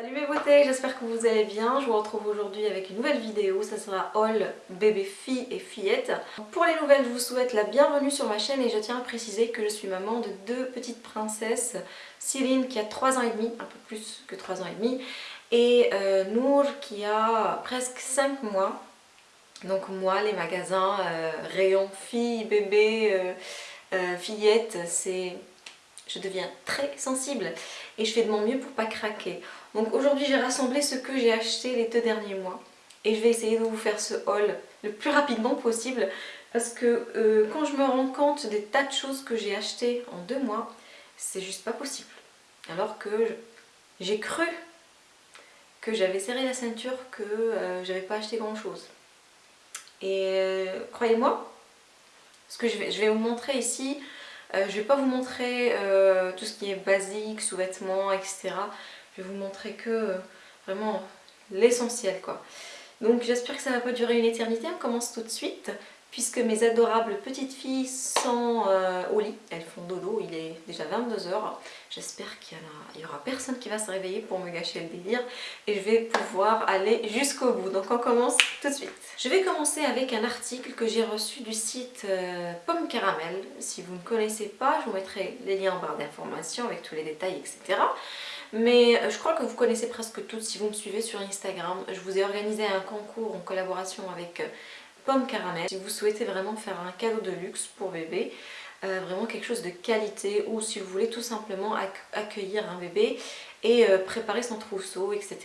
Salut mes beautés, j'espère que vous allez bien. Je vous retrouve aujourd'hui avec une nouvelle vidéo. Ça sera haul bébé fille et fillette. Pour les nouvelles, je vous souhaite la bienvenue sur ma chaîne et je tiens à préciser que je suis maman de deux petites princesses. Céline qui a 3 ans et demi, un peu plus que 3 ans et demi, et euh, Nour qui a presque 5 mois. Donc moi, les magasins, euh, rayons fille, bébé, euh, euh, fillette, c'est... Je deviens très sensible et je fais de mon mieux pour pas craquer. Donc aujourd'hui j'ai rassemblé ce que j'ai acheté les deux derniers mois et je vais essayer de vous faire ce haul le plus rapidement possible parce que euh, quand je me rends compte des tas de choses que j'ai achetées en deux mois, c'est juste pas possible. Alors que j'ai cru que j'avais serré la ceinture, que euh, j'avais pas acheté grand chose. Et euh, croyez-moi, ce que je vais, je vais vous montrer ici, je vais pas vous montrer tout ce qui est basique, sous-vêtements, etc. Je vais vous montrer que euh, vraiment l'essentiel quoi. Donc j'espère que ça va pas durer une éternité, on commence tout de suite puisque mes adorables petites filles sont euh, au lit, elles font dodo, il est déjà 22h. J'espère qu'il y, aura personne qui va se réveiller pour me gâcher le délire et je vais pouvoir aller jusqu'au bout. Donc on commence tout de suite. Je vais commencer avec un article que j'ai reçu du site euh, Pomme Caramel. Si vous ne connaissez pas, je vous mettrai les liens en barre d'informations avec tous les détails, etc. Mais euh, je crois que vous connaissez presque toutes si vous me suivez sur Instagram. Je vous ai organisé un concours en collaboration avec pomme caramel. Si vous souhaitez vraiment faire un cadeau de luxe pour bébé, euh, vraiment quelque chose de qualité ou si vous voulez tout simplement accueillir un bébé et euh, préparer son trousseau, etc.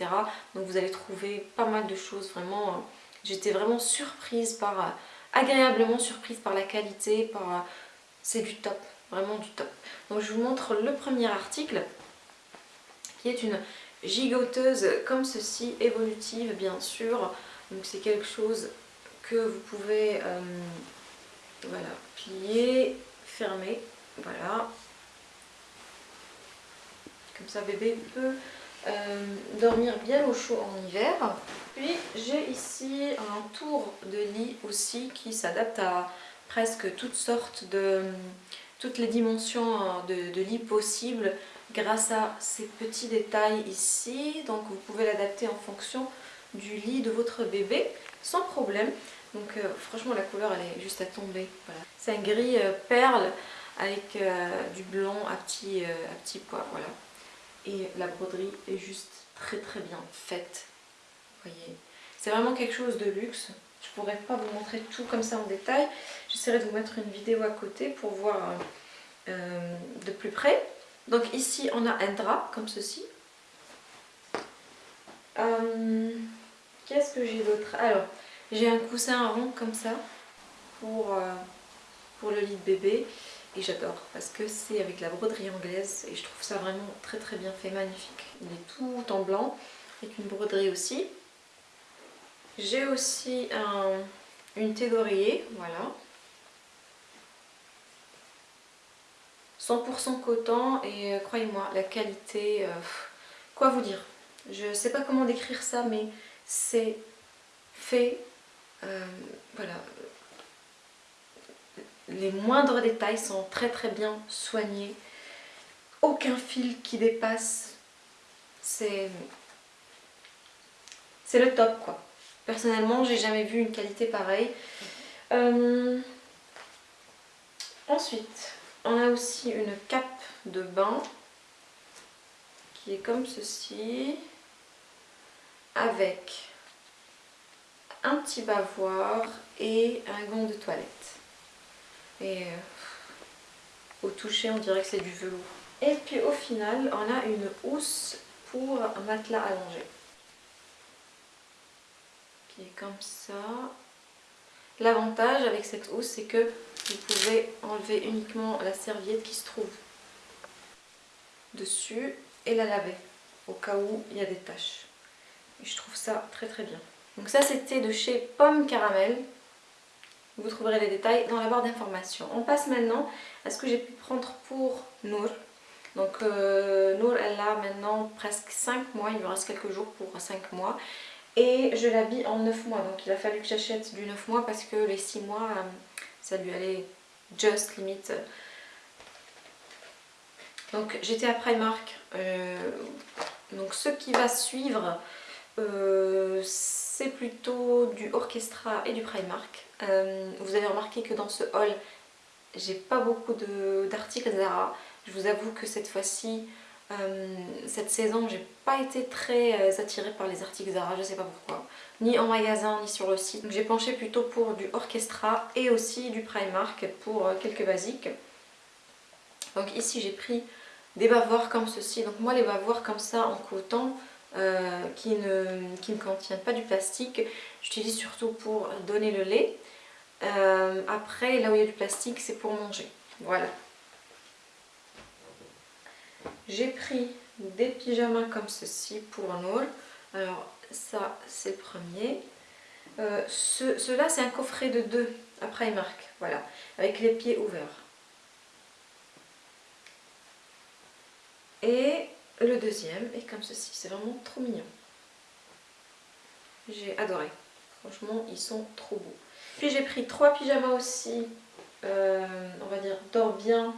Donc vous allez trouver pas mal de choses vraiment. Euh, j'étais vraiment surprise par, agréablement surprise par la qualité, par c'est du top, vraiment du top. Donc je vous montre le premier article qui est une gigoteuse comme ceci, évolutive bien sûr. Donc c'est quelque chose que vous pouvez euh, voilà, plier, fermer, voilà. Comme ça bébé peut euh, dormir bien au chaud en hiver. Puis j'ai ici un tour de lit aussi qui s'adapte à presque toutes sortes de toutes les dimensions de, de lit possibles grâce à ces petits détails ici. Donc vous pouvez l'adapter en fonction du lit de votre bébé sans problème. Donc euh, franchement la couleur elle est juste à tomber. Voilà. C'est un gris euh, perle avec euh, du blanc à petits, à pois. Voilà. Et la broderie est juste très très bien faite. Voyez. C'est vraiment quelque chose de luxe. Je pourrais pas vous montrer tout comme ça en détail. J'essaierai de vous mettre une vidéo à côté pour voir de plus près. Donc ici on a un drap comme ceci. Qu'est-ce que j'ai d'autre? Alors j'ai un coussin rond comme ça pour, euh, pour le lit de bébé et j'adore parce que c'est avec la broderie anglaise et je trouve ça vraiment très très bien fait, magnifique. Il est tout en blanc avec une broderie aussi. J'ai aussi un, une thé voilà. 100% coton et euh, croyez-moi, la qualité, euh, quoi vous dire Je sais pas comment décrire ça mais c'est fait euh, voilà, les moindres détails sont très très bien soignés. Aucun fil qui dépasse. C'est le top quoi. Personnellement, j'ai jamais vu une qualité pareille. Ensuite, on a aussi une cape de bain qui est comme ceci avec un petit bavoir et un gant de toilette. Et euh, au toucher, on dirait que c'est du velours. Et puis au final, on a une housse pour un matelas allongé. Qui est comme ça. L'avantage avec cette housse, c'est que vous pouvez enlever uniquement la serviette qui se trouve dessus et la laver au cas où il y a des taches. Je trouve ça très très bien. Donc ça c'était de chez Pomme Caramel. Vous trouverez les détails dans la barre d'informations. On passe maintenant à ce que j'ai pu prendre pour Nour. Donc euh, Nour elle a maintenant presque 5 mois, il lui reste quelques jours pour 5 mois. Et je l'habille en 9 mois, donc il a fallu que j'achète du 9 mois parce que les 6 mois, euh, ça lui allait just limite. Donc j'étais à Primark, euh, Donc ce qui va suivre, euh, c'est plutôt du Orchestra et du Primark. Euh, vous avez remarqué que dans ce haul, j'ai pas beaucoup d'articles Zara. Je vous avoue que cette fois-ci, euh, cette saison, j'ai pas été très attirée par les articles Zara, je sais pas pourquoi. Ni en magasin, ni sur le site. J'ai penché plutôt pour du Orchestra et aussi du Primark pour quelques basiques. Donc ici, j'ai pris des bavoirs comme ceci. Donc moi, les bavoirs comme ça en coton, euh, qui, ne, qui, ne, contiennent pas du plastique. J'utilise surtout pour donner le lait. Euh, après, là où il y a du plastique, c'est pour manger. Voilà. J'ai pris des pyjamas comme ceci pour Nour. Alors ça, c'est le premier. Euh, Cela, c'est un coffret de deux à Primark. Voilà, avec les pieds ouverts. Et le deuxième est comme ceci, c'est vraiment trop mignon. J'ai adoré. Franchement, ils sont trop beaux. Puis j'ai pris trois pyjamas aussi, euh, on va dire dors bien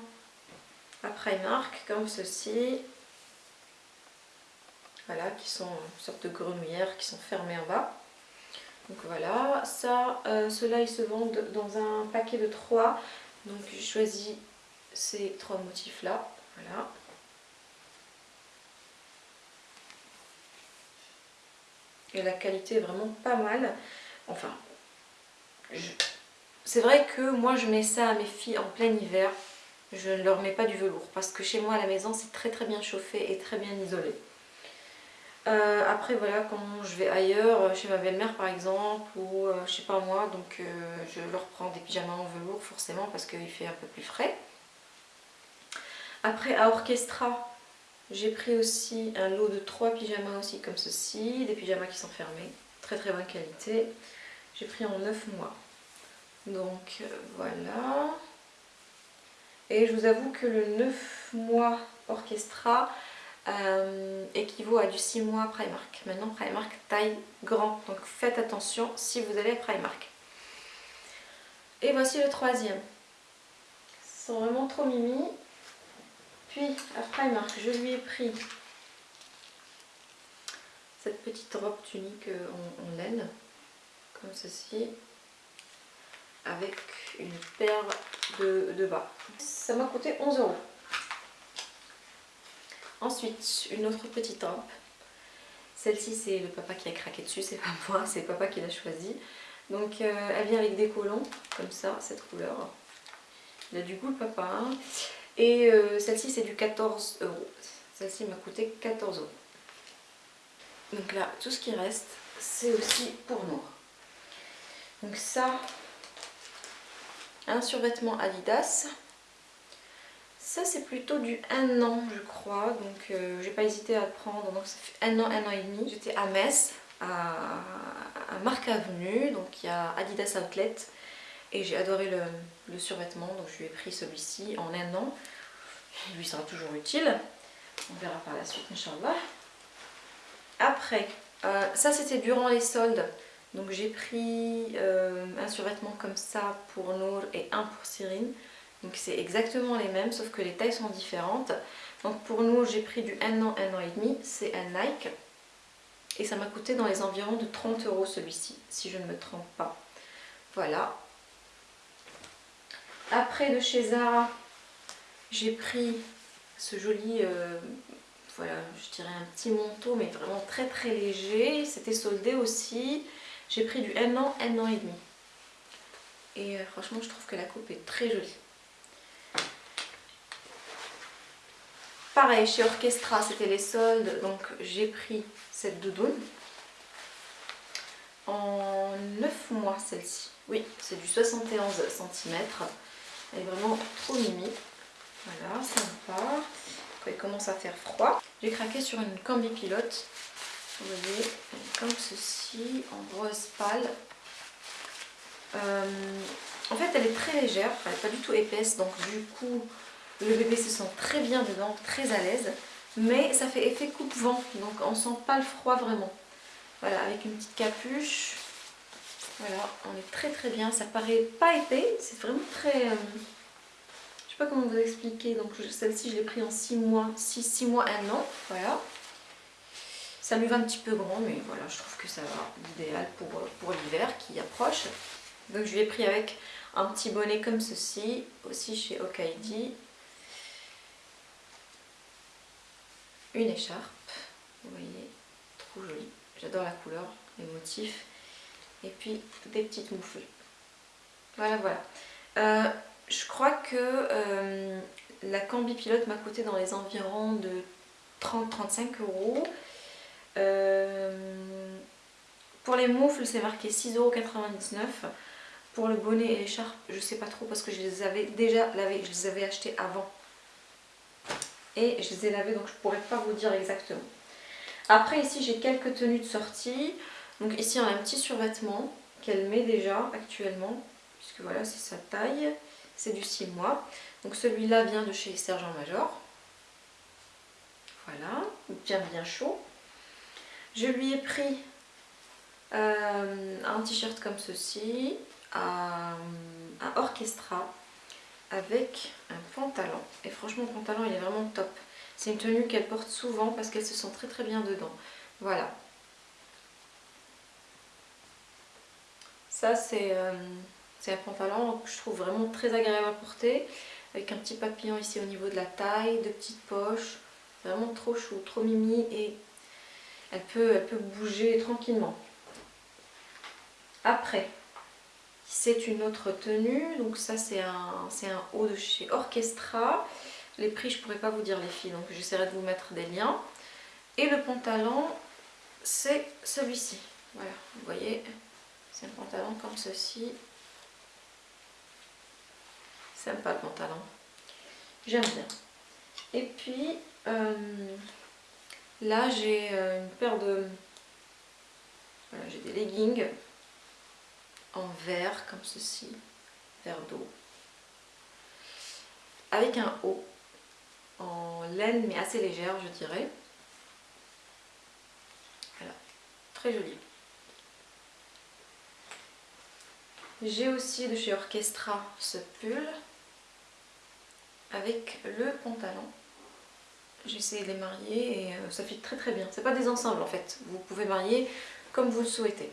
Primark, comme ceci. Voilà, qui sont une sorte de grenouillères qui sont fermées en bas. Donc voilà, ça, euh, ceux-là ils se vendent dans un paquet de trois. Donc j'ai choisi ces trois motifs là. Voilà. et la qualité est vraiment pas mal. Enfin, c'est vrai que moi je mets ça à mes filles en plein hiver. Je ne leur mets pas du velours parce que chez moi à la maison c'est très très bien chauffé et très bien isolé. Euh, après voilà quand je vais ailleurs, chez ma belle-mère par exemple ou euh, je sais pas moi donc euh, je leur prends des pyjamas en velours forcément parce qu'il fait un peu plus frais. Après à Orchestra j'ai pris aussi un lot de trois pyjamas aussi comme ceci, des pyjamas qui sont fermés, très très bonne qualité. J'ai pris en 9 mois. Donc euh, voilà. Et je vous avoue que le 9 mois Orchestra euh, équivaut à du 6 mois Primark. Maintenant Primark taille grand, donc faites attention si vous allez à Primark. Et voici le troisième. Ils sont vraiment trop mimi. Puis à Primark, je lui ai pris cette petite robe tunique euh, en, laine, comme ceci, avec une paire de, bas. Ça m'a coûté 11 euros. Ensuite, une autre petite robe. Celle-ci, c'est le papa qui a craqué dessus, c'est pas moi, c'est papa qui l'a choisi. Donc, euh, elle vient avec des collants, comme ça, cette couleur. Il a du goût le papa. Hein. Et euh, celle-ci c'est du 14 euros. Celle-ci m'a coûté 14 euros. Donc là, tout ce qui reste, c'est aussi pour nous. Donc ça, un survêtement Adidas. Ça c'est plutôt du 1 an je crois, donc euh, j'ai pas hésité à le prendre, donc ça fait un an, un an et demi. J'étais à Metz, à, Marc Avenue, donc il y a Adidas Outlet. Et j'ai adoré le, survêtement. Donc je lui ai pris celui-ci en un an. Il lui sera toujours utile. On verra par la suite Inch'Allah. Après euh, ça c'était durant les soldes donc j'ai pris euh, un survêtement comme ça pour Nour et un pour Cyrine. Donc c'est exactement les mêmes sauf que les tailles sont différentes. Donc pour Nour j'ai pris du 1 an, 1 an et demi. C'est un Nike. Et ça m'a coûté dans les environs de 30 euros celui-ci si je ne me trompe pas. Voilà. Après de chez Zara, j'ai pris ce joli, euh, voilà, je dirais un petit manteau, mais vraiment très très léger. C'était soldé aussi. J'ai pris du 1 an, 1 an et demi. Et euh, franchement, je trouve que la coupe est très jolie. Pareil, chez Orchestra, c'était les soldes, donc j'ai pris cette doudoune. En 9 mois, celle-ci. Oui, c'est du 71 cm. Elle est vraiment trop mimi. Voilà, sympa. Quand il commence à faire froid. J'ai craqué sur une combi pilote. Vous voyez, comme ceci, en rose pâle. Euh, en fait, elle est très légère, elle n'est pas du tout épaisse, donc du coup, le bébé se sent très bien dedans, très à l'aise. Mais ça fait effet coupe-vent, donc on sent pas le froid vraiment. Voilà, avec une petite capuche, voilà, on est très très bien. Ça paraît pas épais, c'est vraiment très... Euh, je sais pas comment vous expliquer. Donc celle-ci, je l'ai pris en 6 mois, 6, 6 mois, 1 an. Voilà. Ça lui va un petit peu grand, mais voilà, je trouve que ça va l'idéal pour, pour l'hiver qui approche. Donc je lui ai pris avec un petit bonnet comme ceci, aussi chez Okaidi. Une écharpe, vous voyez, trop jolie. J'adore la couleur, les motifs. Et puis des petites moufles. Voilà, voilà. Euh, je crois que euh, la Cambi Pilote m'a coûté dans les environs de 30-35 euros. Euh, pour les moufles, c'est marqué 6,99€. Pour le bonnet et l'écharpe, je sais pas trop parce que je les avais déjà lavés, je les avais achetés avant. Et je les ai lavés donc je pourrais pas vous dire exactement. Après ici j'ai quelques tenues de sortie. Donc ici on a un petit survêtement qu'elle met déjà actuellement. Puisque voilà c'est sa taille. C'est du 6 mois. Donc celui-là vient de chez Sergent Major. Voilà, bien bien chaud. Je lui ai pris euh, un t-shirt comme ceci, un, orchestra avec un pantalon. Et franchement le pantalon il est vraiment top. C'est une tenue qu'elle porte souvent parce qu'elle se sent très très bien dedans. Voilà. Ça c'est euh, un pantalon que je trouve vraiment très agréable à porter. Avec un petit papillon ici au niveau de la taille, deux petites poches. Vraiment trop chou, trop mimi et elle peut, bouger tranquillement. Après, c'est une autre tenue. Donc ça c'est un, un haut de chez Orchestra. Les prix je pourrais pas vous dire les filles, donc j'essaierai de vous mettre des liens. Et le pantalon, c'est celui-ci. Voilà, vous voyez, c'est un pantalon comme ceci. Sympa le pantalon. J'aime bien. Et puis, euh, là j'ai euh, une paire de... J'ai des leggings en vert comme ceci, vert d'eau, avec un haut en laine mais assez légère je dirais. Voilà, très joli. J'ai aussi de chez Orchestra ce pull avec le pantalon. J'ai essayé de les marier et euh, ça fit très très bien. C'est pas des ensembles en fait, vous pouvez marier comme vous le souhaitez.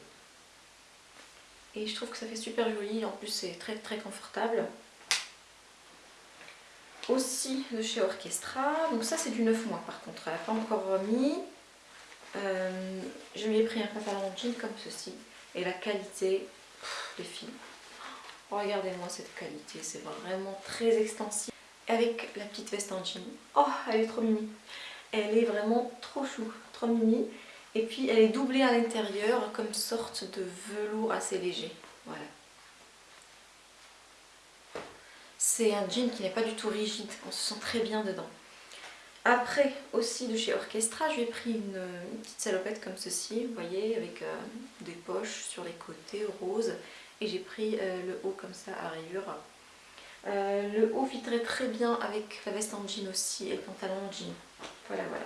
Et je trouve que ça fait super joli, en plus c'est très très confortable. Aussi de chez Orchestra, donc ça c'est du 9 mois par contre, elle n'a pas encore remis. Euh, je lui ai pris un pantalon jean comme ceci. Et la qualité, les filles, regardez-moi cette qualité, c'est vraiment très extensive. Avec la petite veste en jean, oh elle est trop mimi. Elle est vraiment trop chou, trop mimi. Et puis elle est doublée à l'intérieur comme sorte de velours assez léger. Voilà. C'est un jean qui n'est pas du tout rigide, on se sent très bien dedans. Après, aussi de chez Orchestra, je lui ai pris une, petite salopette comme ceci, vous voyez, avec euh, des poches sur les côtés roses. Et j'ai pris euh, le haut comme ça à rayures. Euh, le haut fitterait très bien avec la veste en jean aussi et le pantalon en jean. Voilà, voilà.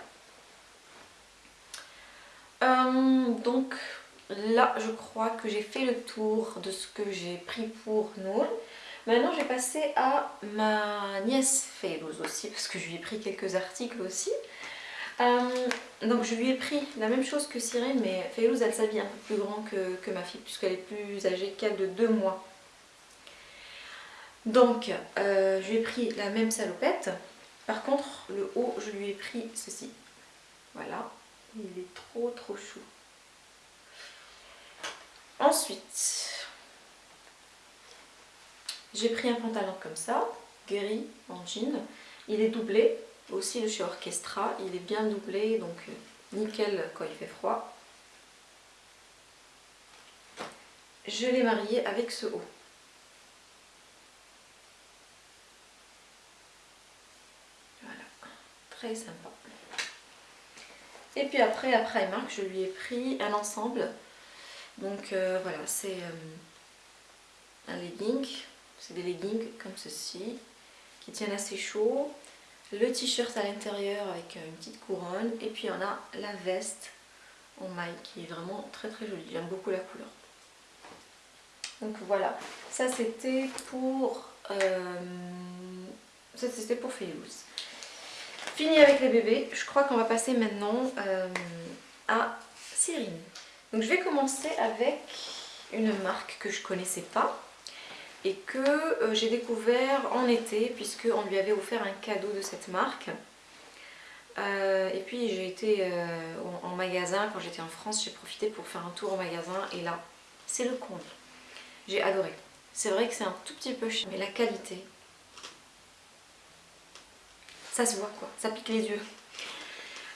Euh, donc là, je crois que j'ai fait le tour de ce que j'ai pris pour Noël. Maintenant, je vais passer à ma nièce Félouz aussi, parce que je lui ai pris quelques articles aussi. Euh, donc je lui ai pris la même chose que Cyril, mais Félouz, elle s'habille un peu plus grand que, ma fille, puisqu'elle est plus âgée qu'elle de deux mois. Donc, euh, je lui ai pris la même salopette. Par contre, le haut, je lui ai pris ceci. Voilà. Il est trop trop chou. Ensuite, j'ai pris un pantalon comme ça, gris en jean. Il est doublé, aussi de chez Orchestra. Il est bien doublé, donc euh, nickel quand il fait froid. Je l'ai marié avec ce haut. Très sympa. Et puis après, à Primark, je lui ai pris un ensemble. Donc euh, voilà, c'est euh, un legging. C'est des leggings comme ceci, qui tiennent assez chaud. Le t-shirt à l'intérieur avec une petite couronne. Et puis on a la veste en maille qui est vraiment très très jolie. J'aime beaucoup la couleur. Donc voilà, ça c'était pour... Euh, ça c'était pour Félix. Fini avec les bébés, je crois qu'on va passer maintenant euh, à Cyrine. Donc je vais commencer avec une marque que je connaissais pas et que euh, j'ai découvert en été puisque on lui avait offert un cadeau de cette marque. Euh, et puis j'ai été en, magasin, quand j'étais en France, j'ai profité pour faire un tour au magasin et là, c'est le comble. J'ai adoré. C'est vrai que c'est un tout petit peu cher, mais la qualité, ça se voit quoi, ça pique les yeux.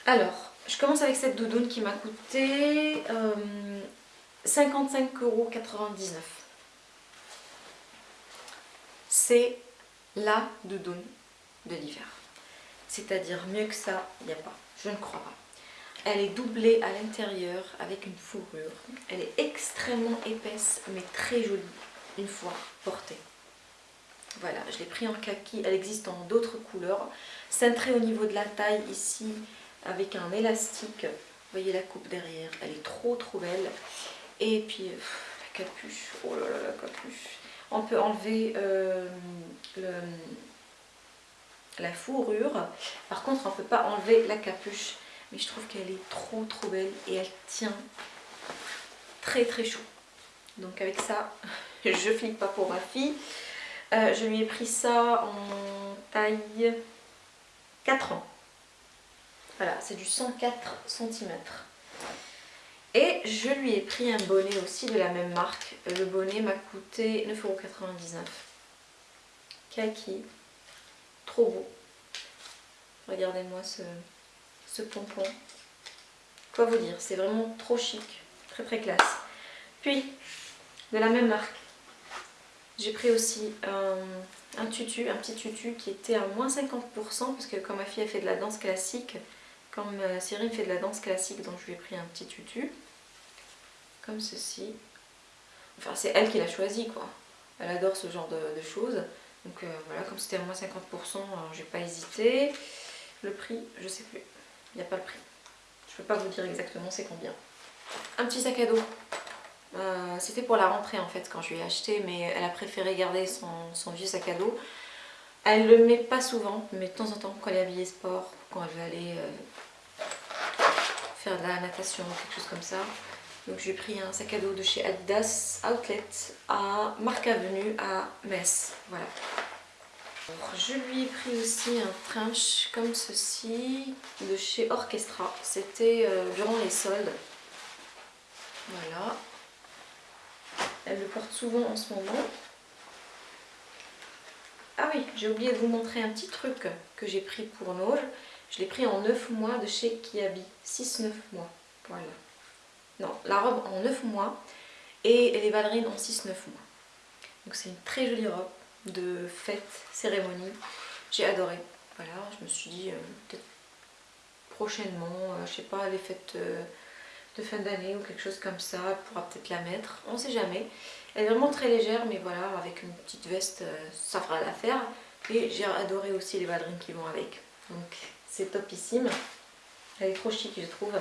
Alors, je commence avec cette doudoune qui m'a coûté 55,99€. C'est la doudoune de l'hiver. C'est-à-dire mieux que ça, il n'y a pas. Je ne crois pas. Elle est doublée à l'intérieur avec une fourrure. Elle est extrêmement épaisse mais très jolie une fois portée. Voilà, je l'ai pris en kaki. Elle existe en d'autres couleurs. Cintrée au niveau de la taille ici avec un élastique. Vous voyez la coupe derrière. Elle est trop trop belle. Et puis la capuche. Oh là là la capuche. On peut enlever euh, la fourrure. Par contre on ne peut pas enlever la capuche. Mais je trouve qu'elle est trop trop belle et elle tient très très chaud. Donc avec ça, je flippe pas pour ma fille. Euh, je lui ai pris ça en taille 4 ans. Voilà, c'est du 104 cm. Et je lui ai pris un bonnet aussi de la même marque. Le bonnet m'a coûté 9,99€. Kaki. Trop beau. Regardez-moi ce, ce pompon. Quoi vous dire, c'est vraiment trop chic. Très très classe. Puis, de la même marque, j'ai pris aussi un, tutu, un petit tutu qui était à moins 50% parce que comme ma fille a fait de la danse classique, comme euh, Cyril fait de la danse classique, donc je lui ai pris un petit tutu, comme ceci. Enfin, c'est elle qui l'a choisi, quoi. Elle adore ce genre de, choses. Donc euh, voilà, comme c'était à moins 50%, j'ai pas hésité. Le prix, je sais plus. Il n'y a pas le prix. Je peux pas vous dire exactement c'est combien. Un petit sac à dos. Euh, c'était pour la rentrée en fait quand je lui ai acheté, mais elle a préféré garder son, vieux sac à dos. Elle le met pas souvent, mais de temps en temps quand elle est habillée sport, quand elle veut aller faire de la natation ou quelque chose comme ça. Donc j'ai pris un sac à dos de chez Adidas Outlet à Marc Avenue à Metz. Voilà. je lui ai pris aussi un trench comme ceci de chez Orchestra. C'était euh, durant les soldes. Voilà. Elle le porte souvent en ce moment. Ah oui, j'ai oublié de vous montrer un petit truc que j'ai pris pour Noël. Je l'ai pris en 9 mois de chez Kiabi. 6-9 mois. Voilà. Non, la robe en 9 mois et les ballerines en 6-9 mois. Donc c'est une très jolie robe de fête, cérémonie. J'ai adoré. Voilà, je me suis dit euh, peut-être prochainement, euh, je sais pas, les fêtes euh, de fin d'année ou quelque chose comme ça, elle pourra peut-être la mettre, on sait jamais. Elle est vraiment très légère, mais voilà, avec une petite veste, ça fera l'affaire. Et j'ai adoré aussi les ballerines qui vont avec. Donc c'est topissime. Elle est trop chic je trouve.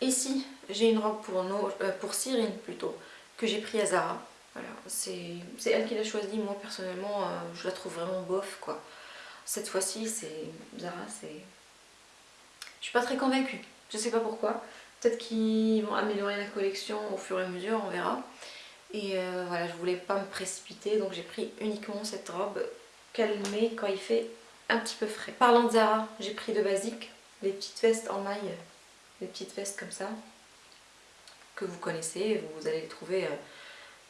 Ici j'ai une robe pour, euh, pour Cyrine plutôt que j'ai pris à Zara. C'est elle qui l'a choisie. Moi personnellement euh, je la trouve vraiment bof quoi. Cette fois-ci c'est Zara c'est... Je suis pas très convaincue. Je sais pas pourquoi. Peut-être qu'ils vont améliorer la collection au fur et à mesure, on verra. Et euh, voilà, je voulais pas me précipiter donc j'ai pris uniquement cette robe met quand il fait un petit peu frais. Parlant de Zara, j'ai pris de basique, les petites vestes en maille, les petites vestes comme ça, que vous connaissez, vous allez les trouver euh,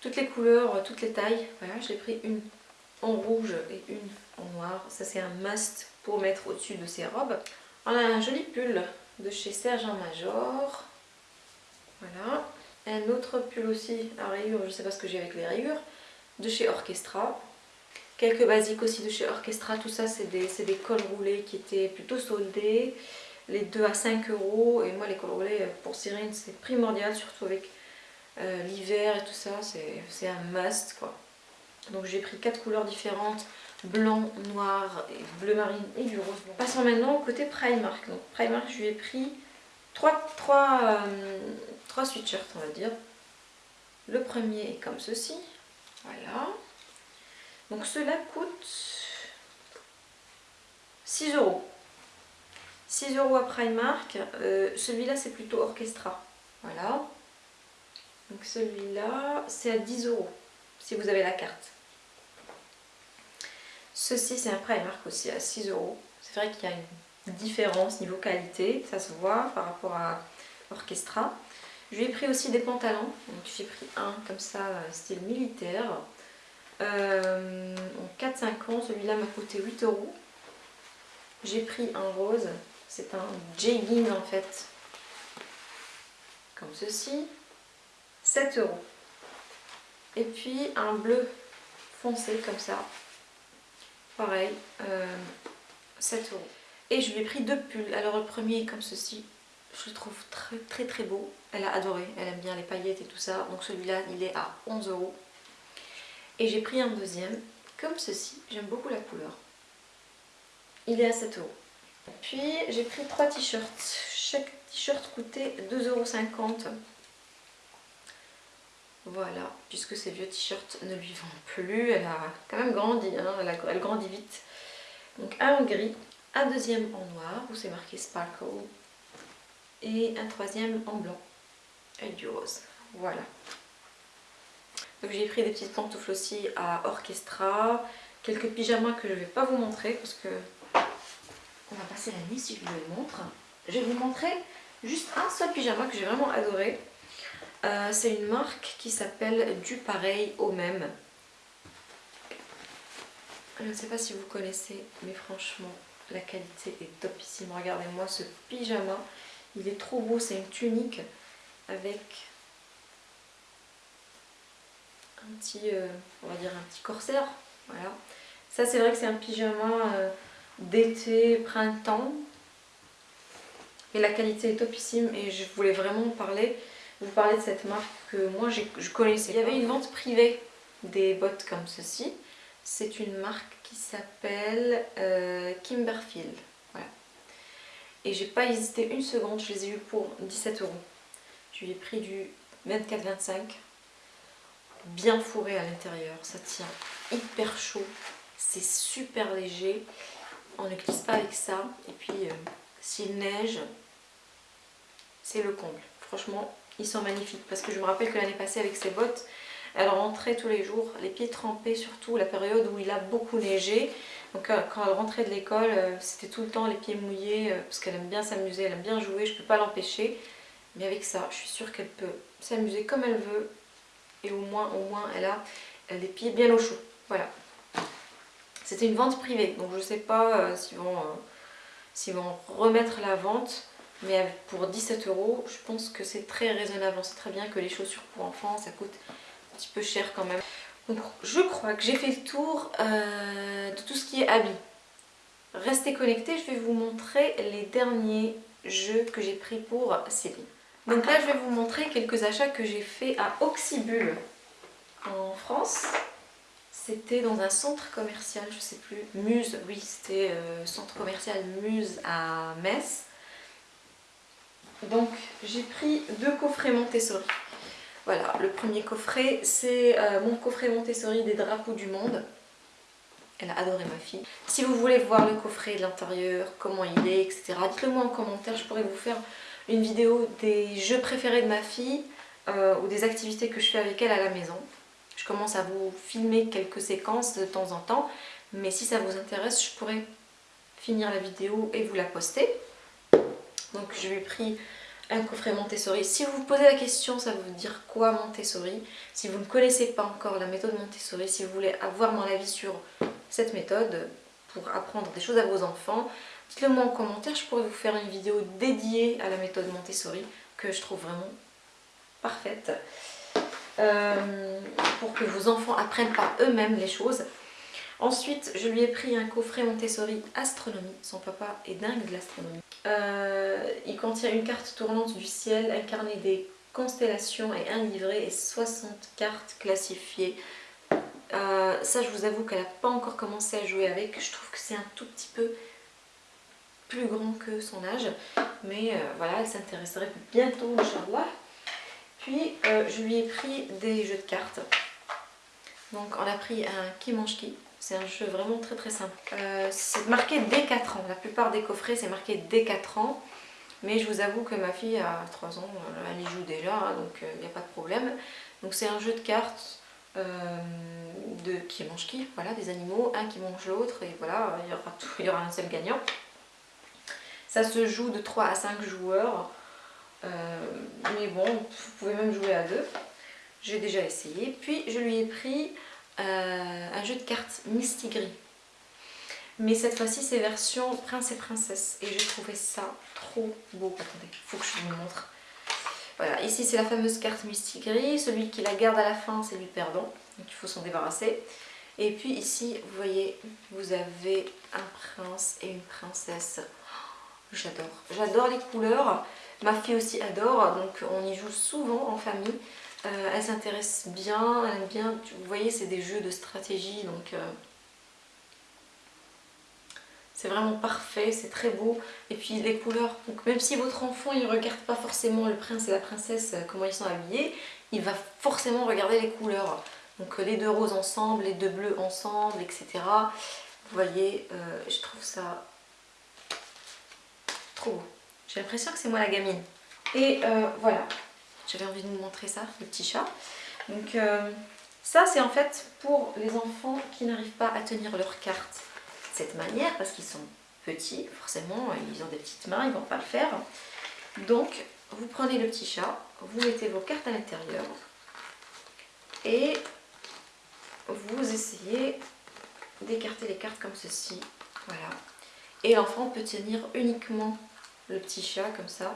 toutes les couleurs, toutes les tailles. Voilà, j'ai pris une en rouge et une en noir. Ça c'est un must pour mettre au-dessus de ces robes. On a un joli pull de chez Serge Major. Voilà. Un autre pull aussi à rayures, je sais pas ce que j'ai avec les rayures, de chez Orchestra. Quelques basiques aussi de chez Orchestra, tout ça c'est des, des, cols roulés qui étaient plutôt soldés. Les deux à 5 euros et moi les cols roulés pour Cyrine c'est primordial surtout avec euh, l'hiver et tout ça, c'est un must quoi. Donc j'ai pris quatre couleurs différentes, blanc, noir, bleu marine et du rose. Passons maintenant au côté Primark. Donc Primark je lui ai pris trois, trois, euh, trois sweatshirts on va dire. Le premier est comme ceci, voilà. Donc cela coûte 6 euros. 6 euros à Primark. Euh, celui-là, c'est plutôt Orchestra. Voilà. Donc celui-là, c'est à 10 euros si vous avez la carte. Ceci, c'est un Primark aussi à 6 euros. C'est vrai qu'il y a une différence niveau qualité, ça se voit par rapport à Orchestra. Je lui ai pris aussi des pantalons. Donc j'ai pris un comme ça, style militaire. Euh, en 4-5 ans, celui-là m'a coûté 8 euros. J'ai pris un rose, c'est un jegging en fait, comme ceci, 7 euros. Et puis un bleu foncé comme ça, pareil, 7 euh, euros. Et je lui ai pris deux pulls. Alors le premier est comme ceci, je le trouve très très très beau. Elle a adoré, elle aime bien les paillettes et tout ça. Donc celui-là, il est à 11 euros. Et j'ai pris un deuxième, comme ceci. J'aime beaucoup la couleur. Il est à 7 euros. Puis j'ai pris trois t-shirts. Chaque t-shirt coûtait 2,50 euros. Voilà, puisque ces vieux t-shirts ne lui vont plus. Elle a quand même grandi, hein. elle, grandit vite. Donc un en gris, un deuxième en noir où c'est marqué Sparkle et un troisième en blanc avec du rose. Voilà. Donc j'ai pris des petites pantoufles aussi à Orchestra, quelques pyjamas que je ne vais pas vous montrer parce que on va passer la nuit si je vous les montre. Je vais vous montrer juste un seul pyjama que j'ai vraiment adoré. Euh, c'est une marque qui s'appelle Du pareil au même. Je ne sais pas si vous connaissez, mais franchement, la qualité est topissime. Regardez-moi ce pyjama. Il est trop beau, c'est une tunique avec un petit, euh, on va corsaire. Voilà. Ça c'est vrai que c'est un pyjama euh, d'été, printemps. Et la qualité est topissime et je voulais vraiment parler, vous parler de cette marque que moi je connaissais. Il y avait une vente privée des bottes comme ceci. C'est une marque qui s'appelle euh, Kimberfield. Voilà. Et j'ai pas hésité une seconde, je les ai eu pour 17 euros. Je lui ai pris du 24-25, bien fourré à l'intérieur, ça tient hyper chaud, c'est super léger, on ne glisse pas avec ça. Et puis euh, s'il neige, c'est le comble. Franchement, ils sont magnifiques parce que je me rappelle que l'année passée avec ces bottes, elle rentrait tous les jours, les pieds trempés surtout, la période où il a beaucoup neigé. Donc euh, quand elle rentrait de l'école, euh, c'était tout le temps les pieds mouillés euh, parce qu'elle aime bien s'amuser, elle aime bien jouer, je ne peux pas l'empêcher. Mais avec ça, je suis sûre qu'elle peut s'amuser comme elle veut et au moins, au moins elle a les pieds bien au chaud. Voilà. C'était une vente privée, donc je ne sais pas s'ils vont, vont remettre la vente. Mais pour 17 euros, je pense que c'est très raisonnable. On sait très bien que les chaussures pour enfants, ça coûte petit peu cher quand même. Donc je crois que j'ai fait le tour euh, de tout ce qui est habits. Restez connectés, je vais vous montrer les derniers jeux que j'ai pris pour Céline. Donc là je vais vous montrer quelques achats que j'ai fait à Oxybul en France. C'était dans un centre commercial, je sais plus, Muse, oui c'était euh, centre commercial Muse à Metz. Donc j'ai pris deux coffrets Montessori. Voilà, le premier coffret, c'est euh, mon coffret Montessori des drapeaux du monde. Elle a adoré ma fille. Si vous voulez voir le coffret de l'intérieur, comment il est, etc. Dites-le moi en commentaire, je pourrais vous faire une vidéo des jeux préférés de ma fille euh, ou des activités que je fais avec elle à la maison. Je commence à vous filmer quelques séquences de temps en temps, mais si ça vous intéresse, je pourrais finir la vidéo et vous la poster. Donc je lui ai pris un coffret Montessori. Si vous vous posez la question, ça veut dire quoi Montessori? Si vous ne connaissez pas encore la méthode Montessori, si vous voulez avoir mon avis sur cette méthode pour apprendre des choses à vos enfants, dites-le moi en commentaire, je pourrais vous faire une vidéo dédiée à la méthode Montessori que je trouve vraiment parfaite euh, pour que vos enfants apprennent par eux-mêmes les choses. Ensuite, je lui ai pris un coffret Montessori Astronomie. Son papa est dingue de l'astronomie. Euh, il contient une carte tournante du ciel, incarnée des constellations et un livret et 60 cartes classifiées. Euh, ça, je vous avoue qu'elle n'a pas encore commencé à jouer avec. Je trouve que c'est un tout petit peu plus grand que son âge. Mais euh, voilà, elle s'intéresserait bientôt, Inch'Allah. Puis, je lui ai pris des jeux de cartes. Donc, on a pris un Qui mange qui C'est un jeu vraiment très très simple. Euh, c'est marqué dès 4 ans. La plupart des coffrets c'est marqué dès 4 ans. Mais je vous avoue que ma fille a 3 ans, elle y joue déjà, hein, donc il n'y a pas de problème. Donc c'est un jeu de cartes de qui mange qui, voilà, des animaux, un qui mange l'autre, et voilà, il y, aura il y aura un seul gagnant. Ça se joue de 3 à 5 joueurs. Euh, mais bon, vous pouvez même jouer à deux. J'ai déjà essayé. Puis je lui ai pris euh, un jeu de cartes Mistigris. Mais cette fois-ci, c'est version prince et princesse. Et j'ai trouvé ça trop beau. Attendez, faut que je vous montre. Voilà, ici c'est la fameuse carte Mistigris. Celui qui la garde à la fin, c'est lui perdant. Donc il faut s'en débarrasser. Et puis ici, vous voyez, vous avez un prince et une princesse. J'adore. J'adore les couleurs. Ma fille aussi adore, donc on y joue souvent en famille. Euh, elle s'intéresse bien, elle aime bien. Vous voyez, c'est des jeux de stratégie, donc euh, c'est vraiment parfait, c'est très beau. Et puis les couleurs, même si votre enfant il regarde pas forcément le prince et la princesse, euh, comment ils sont habillés, il va forcément regarder les couleurs. Donc les deux roses ensemble, les deux bleus ensemble, etc. Vous voyez, je trouve ça j'ai l'impression que c'est moi la gamine. Et voilà, j'avais envie de vous montrer ça, le petit chat. Donc euh, ça c'est en fait pour les enfants qui n'arrivent pas à tenir leurs cartes de cette manière parce qu'ils sont petits, forcément, ils ont des petites mains, ils ne vont pas le faire. Donc vous prenez le petit chat, vous mettez vos cartes à l'intérieur et vous essayez d'écarter les cartes comme ceci. Voilà. Et l'enfant peut tenir uniquement le petit chat comme ça.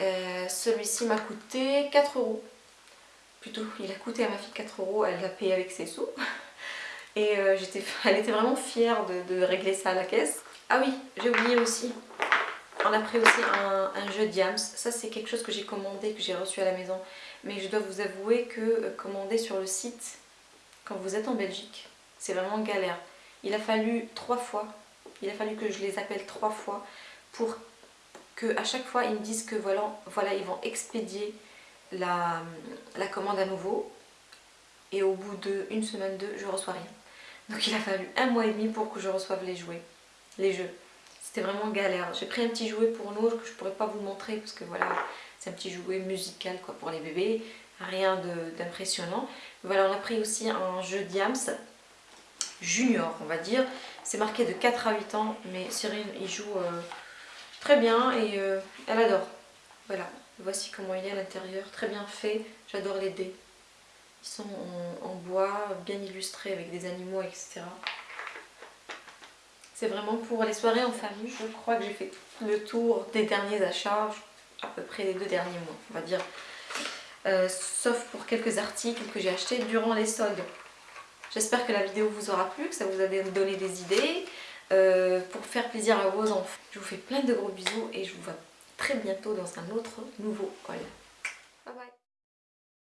Euh, celui-ci m'a coûté 4 euros. Plutôt, il a coûté à ma fille 4 euros, elle l'a payé avec ses sous. Et euh, elle était vraiment fière de, régler ça à la caisse. Ah oui, j'ai oublié aussi, on a pris aussi un, jeu Diams. Ça c'est quelque chose que j'ai commandé, que j'ai reçu à la maison. Mais je dois vous avouer que euh, commander sur le site, quand vous êtes en Belgique, c'est vraiment galère. Il a fallu trois fois, il a fallu que je les appelle trois fois pour que à chaque fois ils me disent que voilà, voilà ils vont expédier la, commande à nouveau et au bout d'une semaine, deux, je reçois rien. Donc il a fallu un mois et demi pour que je reçoive les jouets, les jeux. C'était vraiment galère. J'ai pris un petit jouet pour nous que je pourrais pas vous montrer parce que voilà, c'est un petit jouet musical quoi pour les bébés, rien d'impressionnant. Voilà, on a pris aussi un jeu Diams junior, on va dire. C'est marqué de 4 à 8 ans, mais Cyril, il joue euh, très bien et euh, elle adore. Voilà, voici comment il est à l'intérieur, très bien fait, j'adore les dés. Ils sont en, bois, bien illustrés avec des animaux, etc. C'est vraiment pour les soirées en famille. Je crois que j'ai fait le tour des derniers achats, à peu près les deux derniers mois, on va dire. Euh, sauf pour quelques articles que j'ai achetés durant les soldes. J'espère que la vidéo vous aura plu, que ça vous a donné des idées. Euh, pour faire plaisir à vos enfants. Je vous fais plein de gros bisous et je vous vois très bientôt dans un autre nouveau haul. Bye bye